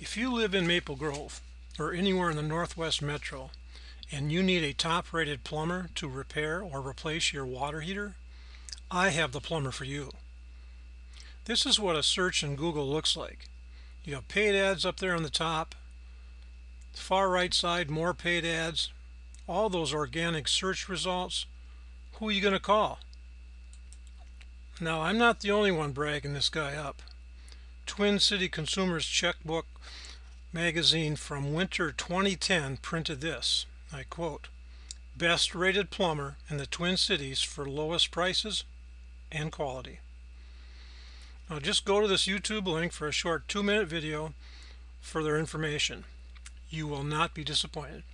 If you live in Maple Grove or anywhere in the Northwest Metro and you need a top rated plumber to repair or replace your water heater, I have the plumber for you. This is what a search in Google looks like. You have paid ads up there on the top, far right side more paid ads, all those organic search results. Who are you going to call? Now I'm not the only one bragging this guy up. Twin City Consumers Checkbook magazine from winter 2010 printed this, I quote, best rated plumber in the Twin Cities for lowest prices and quality. Now just go to this YouTube link for a short two minute video for their information. You will not be disappointed.